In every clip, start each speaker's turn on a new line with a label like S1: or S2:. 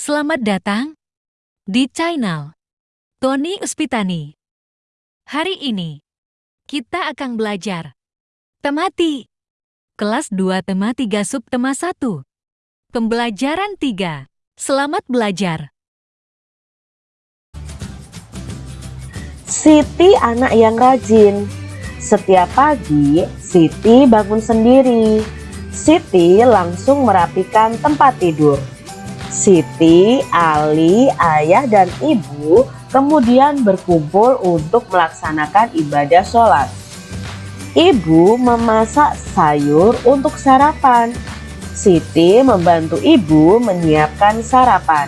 S1: Selamat datang di channel Tony Uspitani. Hari ini, kita akan belajar Temati Kelas 2 Tema 3 Subtema 1 Pembelajaran 3 Selamat belajar.
S2: Siti anak yang rajin. Setiap pagi, Siti bangun sendiri. Siti langsung merapikan tempat tidur Siti, Ali, ayah, dan ibu kemudian berkumpul untuk melaksanakan ibadah sholat. Ibu memasak sayur untuk sarapan. Siti membantu ibu menyiapkan sarapan.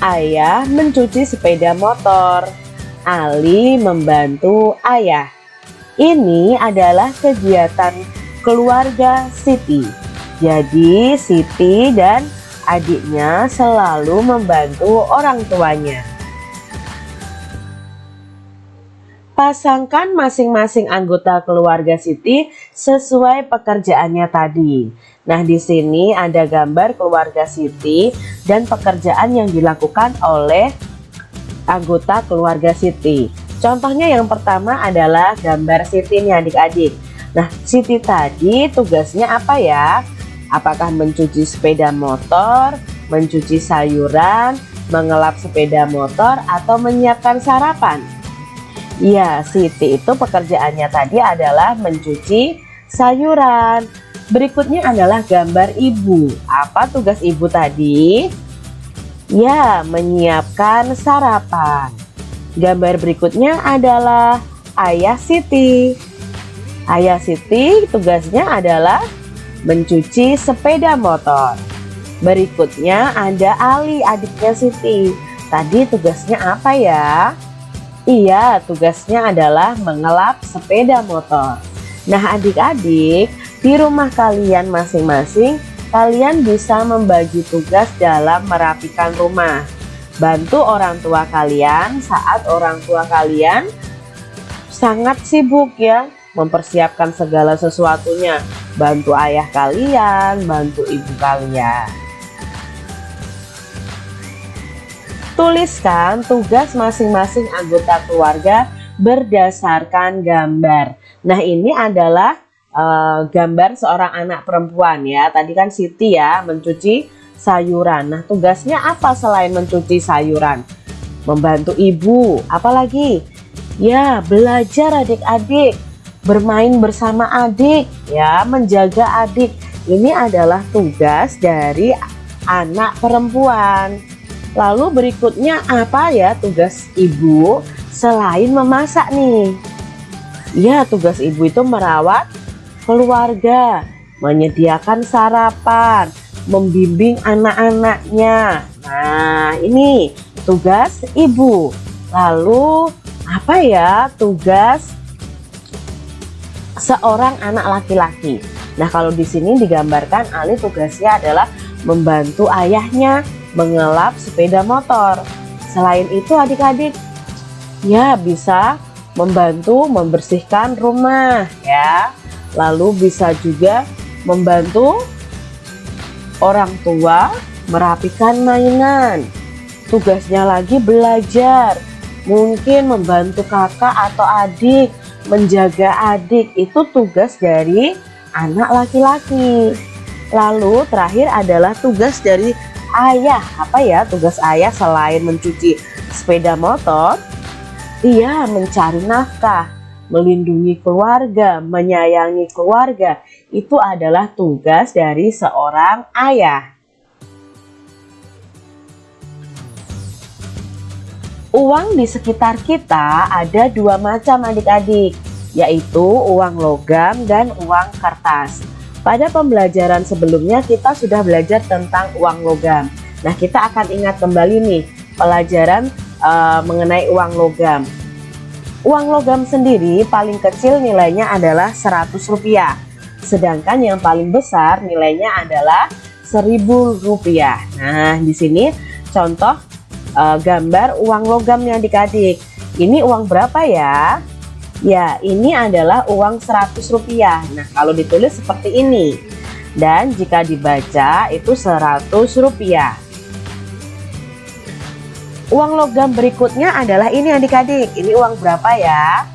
S2: Ayah mencuci sepeda motor. Ali membantu ayah. Ini adalah kegiatan keluarga Siti. Jadi Siti dan adiknya selalu membantu orang tuanya. Pasangkan masing-masing anggota keluarga Siti sesuai pekerjaannya tadi. Nah, di sini ada gambar keluarga Siti dan pekerjaan yang dilakukan oleh anggota keluarga Siti. Contohnya yang pertama adalah gambar Siti nih adik-adik. Nah, Siti tadi tugasnya apa ya? Apakah mencuci sepeda motor, mencuci sayuran, mengelap sepeda motor, atau menyiapkan sarapan? Ya, Siti itu pekerjaannya tadi adalah mencuci sayuran. Berikutnya adalah gambar ibu. Apa tugas ibu tadi? Ya, menyiapkan sarapan. Gambar berikutnya adalah ayah Siti. Ayah Siti tugasnya adalah mencuci sepeda motor. Berikutnya ada Ali adiknya Siti. Tadi tugasnya apa ya? Iya, tugasnya adalah mengelap sepeda motor. Nah adik-adik, di rumah kalian masing-masing, kalian bisa membagi tugas dalam merapikan rumah. Bantu orang tua kalian saat orang tua kalian sangat sibuk ya mempersiapkan segala sesuatunya. Bantu ayah kalian bantu ibu kalian. Tuliskan tugas masing-masing anggota keluarga berdasarkan gambar. Nah ini adalah uh, gambar seorang anak perempuan ya. Tadi kan Siti ya mencuci sayuran. Nah tugasnya apa selain mencuci sayuran? Membantu ibu. Apalagi? Ya belajar adik-adik bermain bersama adik ya menjaga adik. Ini adalah tugas dari anak perempuan. Lalu berikutnya apa ya tugas ibu selain memasak nih? Ya tugas ibu itu merawat keluarga menyediakan sarapan membimbing anak-anaknya. Nah ini tugas ibu. Lalu apa ya tugas seorang anak laki-laki. Nah, kalau di sini digambarkan Ali tugasnya adalah membantu ayahnya mengelap sepeda motor. Selain itu adik-adik ya bisa membantu membersihkan rumah ya. Lalu bisa juga membantu orang tua merapikan mainan. Tugasnya lagi belajar. Mungkin membantu kakak atau adik menjaga adik itu tugas dari anak laki-laki. Lalu terakhir adalah tugas dari ayah. Apa ya tugas ayah selain mencuci sepeda motor? Ia mencari nafkah, melindungi keluarga, menyayangi keluarga. Itu adalah tugas dari seorang ayah. Uang di sekitar kita ada dua macam adik-adik, yaitu uang logam dan uang kertas. Pada pembelajaran sebelumnya kita sudah belajar tentang uang logam. Nah kita akan ingat kembali nih pelajaran uh, mengenai uang logam. Uang logam sendiri paling kecil nilainya adalah 100 rupiah. Sedangkan yang paling besar nilainya adalah 1000 rupiah. Nah di sini contoh uh, gambar uang logamnya adik-adik. Ini uang berapa ya? Ya, ini adalah uang 100 rupiah. Nah, kalau ditulis seperti ini. Dan jika dibaca itu 100 rupiah. Uang logam berikutnya adalah ini adik-adik. Ini uang berapa ya?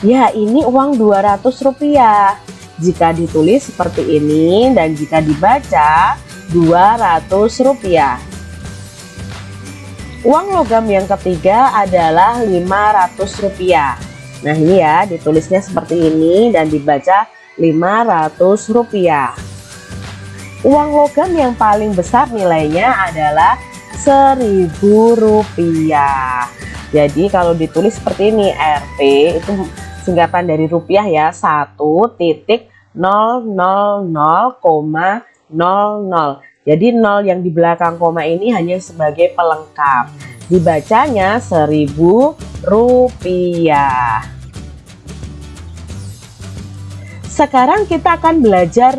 S2: Ya, ini uang 200 rupiah. Jika ditulis seperti ini dan jika dibaca 200 rupiah. Uang logam yang ketiga adalah Rp500. Nah ini ya ditulisnya seperti ini dan dibaca Rp500. Uang logam yang paling besar nilainya adalah Rp1.000. Jadi kalau ditulis seperti ini RP itu singkatan dari rupiah ya 1 jadi nol yang di belakang koma ini hanya sebagai pelengkap dibacanya seribu rupiah sekarang kita akan belajar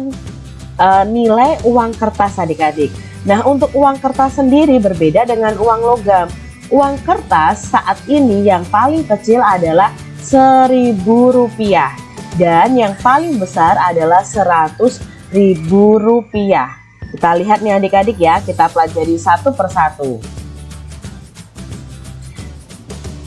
S2: uh, nilai uang kertas adik-adik Nah, untuk uang kertas sendiri berbeda dengan uang logam. Uang kertas saat ini yang paling kecil adalah seribu rupiah dan yang paling besar adalah seratus ribu rupiah. Kita lihat nih adik-adik ya, kita pelajari satu persatu.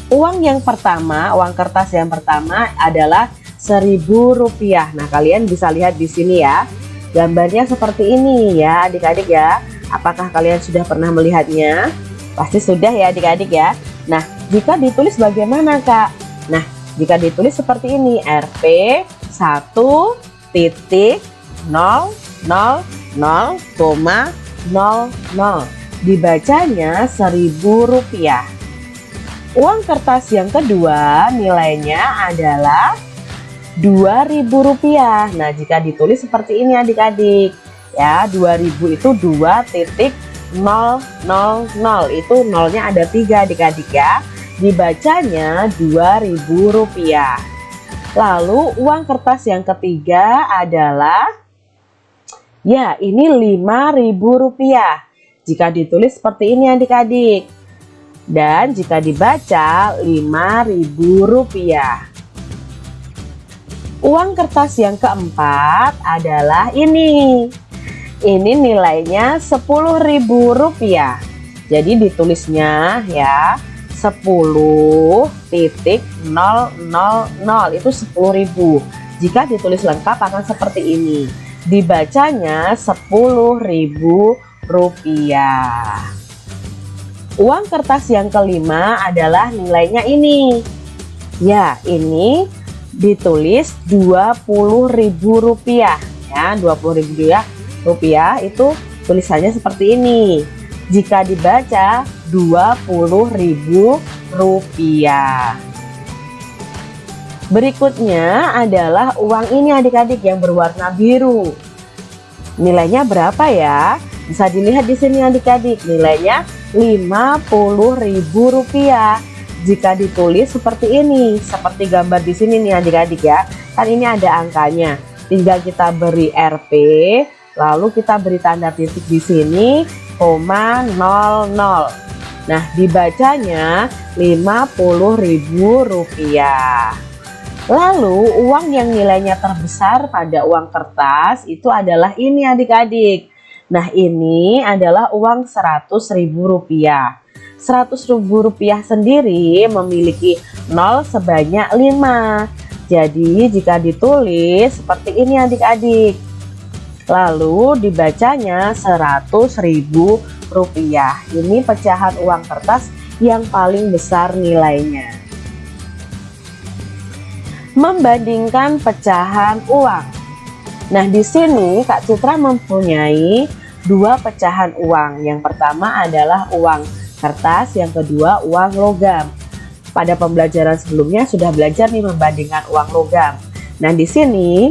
S2: Uang yang pertama, uang kertas yang pertama adalah seribu rupiah. Nah, kalian bisa lihat di sini ya. Gambarnya seperti ini ya, adik-adik ya. Apakah kalian sudah pernah melihatnya? Pasti sudah ya adik-adik ya. Nah, jika ditulis bagaimana kak? Nah, jika ditulis seperti ini, Rp 1 titik 0 0 0, 00. Dibacanya seribu rupiah. Uang kertas yang kedua nilainya adalah Rp2.000. Nah, jika ditulis seperti ini adik-adik, ya 2000 itu 2.000 itu nolnya ada tiga adik-adik ya dibacanya 2000 rupiah lalu uang kertas yang ketiga adalah ya ini 5000 rupiah. Jika ditulis seperti ini adik-adik. Dan jika dibaca 5000 rupiah. Uang kertas yang keempat adalah ini. Ini nilainya Rp10.000 jadi ditulisnya ya 10.000 itu 10.000 jika ditulis lengkap akan seperti ini dibacanya Rp10.000 uang kertas yang kelima adalah nilainya ini. Ya ini ditulis Rp20.000 ya Rp20.000 ya rupiah itu tulisannya seperti ini. Jika dibaca 20.000 rupiah berikutnya adalah uang ini adik-adik yang berwarna biru. Nilainya berapa ya? Bisa dilihat di sini adik-adik. Nilainya 50.000 rupiah. Jika ditulis seperti ini seperti gambar di sini nih adik-adik ya. Kan ini ada angkanya. Tinggal kita beri RP lalu kita beri tanda titik di sini koma 00 nah dibacanya Rp50.000 lalu uang yang nilainya terbesar pada uang kertas itu adalah ini adik-adik. Nah ini adalah uang Rp100.000 Rp100.000 sendiri memiliki 0 sebanyak 5 jadi jika ditulis seperti ini adik-adik. Lalu dibacanya ribu rupiah. Ini pecahan uang kertas yang paling besar nilainya membandingkan pecahan uang. Nah di sini Kak Citra mempunyai dua pecahan uang. Yang pertama adalah uang kertas yang kedua uang logam. Pada pembelajaran sebelumnya sudah belajar nih membandingkan uang logam. Nah di sini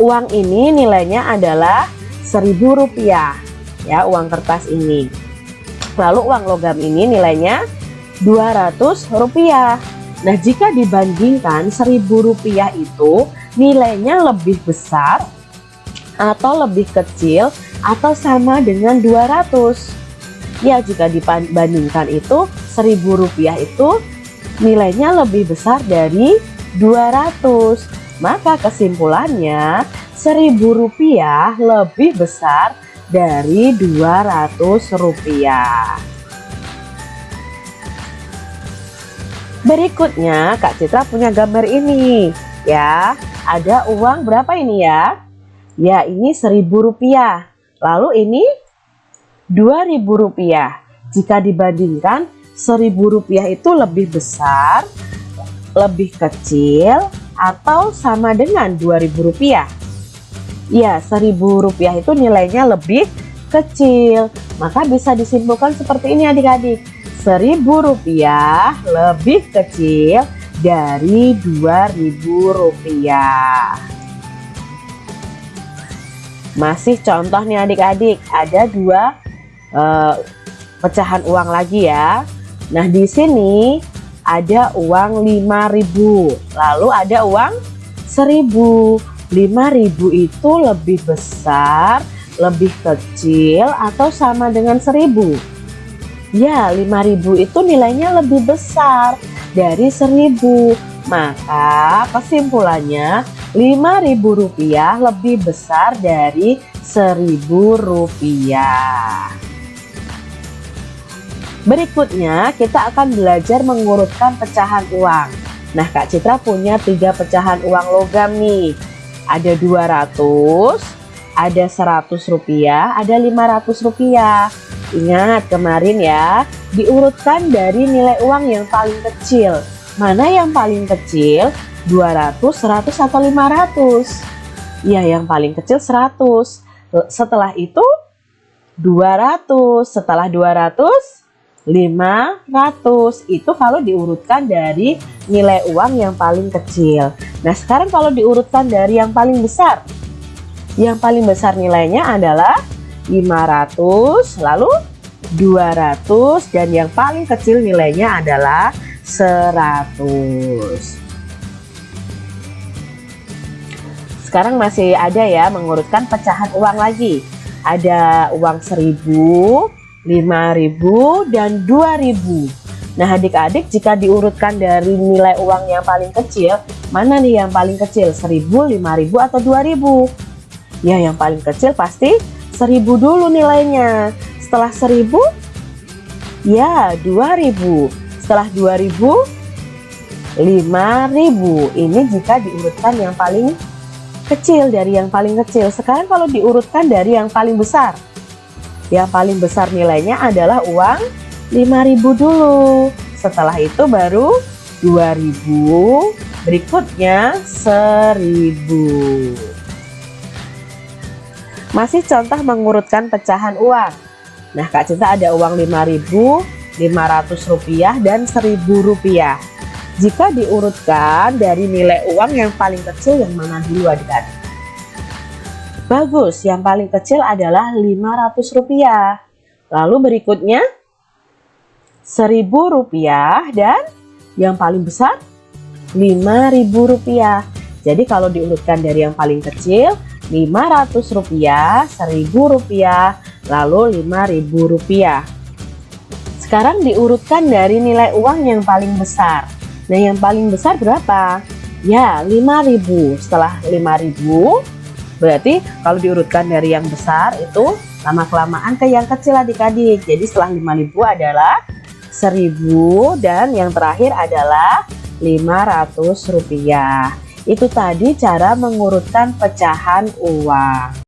S2: uang ini nilainya adalah seribu rupiah ya uang kertas ini. Lalu uang logam ini nilainya 200 rupiah nah jika dibandingkan seribu rupiah itu nilainya lebih besar atau lebih kecil atau sama dengan 200 ya jika dibandingkan itu seribu rupiah itu nilainya lebih besar dari 200 maka kesimpulannya seribu rupiah lebih besar dari 200 rupiah. Berikutnya Kak Citra punya gambar ini ya. Ada uang berapa ini ya? Ya ini seribu rupiah. Lalu ini dua ribu rupiah. Jika dibandingkan seribu rupiah itu lebih besar, lebih kecil, atau sama dengan dua ribu rupiah? Ya, seribu rupiah itu nilainya lebih kecil. Maka bisa disimpulkan seperti ini adik-adik. Seribu rupiah lebih kecil dari dua ribu rupiah. Masih contoh nih adik-adik, ada dua uh, pecahan uang lagi ya. Nah, di sini ada uang 5000, lalu ada uang 1000. 5000 itu lebih besar, lebih kecil atau sama dengan 1000? Ya, 5000 itu nilainya lebih besar dari 1000. Maka kesimpulannya Rp5.000 lebih besar dari Rp1.000. Berikutnya kita akan belajar mengurutkan pecahan uang. Nah Kak Citra punya tiga pecahan uang logam nih. Ada 200, ada 100 rupiah, ada 500 rupiah. Ingat kemarin ya, diurutkan dari nilai uang yang paling kecil. Mana yang paling kecil? 200, 100 atau 500? Ya, yang paling kecil 100. Setelah itu 200, setelah 200 500 itu kalau diurutkan dari nilai uang yang paling kecil nah sekarang kalau diurutkan dari yang paling besar yang paling besar nilainya adalah 500 lalu 200 dan yang paling kecil nilainya adalah 100 sekarang masih ada ya mengurutkan pecahan uang lagi. Ada uang 1000 5000 dan 2000 Nah adik-adik jika diurutkan dari nilai uang yang paling kecil Mana nih yang paling kecil? 1000, 5000 atau 2000 Ya yang paling kecil pasti 1000 dulu nilainya. Setelah 1000 Ya 2000 Setelah 2000 5000 Ini jika diurutkan yang paling kecil dari yang paling kecil. Sekarang kalau diurutkan dari yang paling besar yang paling besar nilainya adalah uang 5000 dulu. Setelah itu baru 2000, berikutnya 1000. Masih contoh mengurutkan pecahan uang. Nah, Kak Cinta ada uang 5000, 500 rupiah dan 1000 rupiah. Jika diurutkan dari nilai uang yang paling kecil yang mana dulu adik-adik? Bagus, yang paling kecil adalah Rp500. Lalu berikutnya Rp1.000 dan yang paling besar Rp5.000. Jadi kalau diurutkan dari yang paling kecil Rp500, Rp1.000, lalu Rp5.000. Sekarang diurutkan dari nilai uang yang paling besar. Nah, yang paling besar berapa? Ya, 5.000. Setelah 5.000 Berarti kalau diurutkan dari yang besar itu lama-kelamaan ke yang kecil adik-adik. Jadi setelah 5000 adalah 1000 dan yang terakhir adalah 500 rupiah. Itu tadi cara mengurutkan pecahan uang.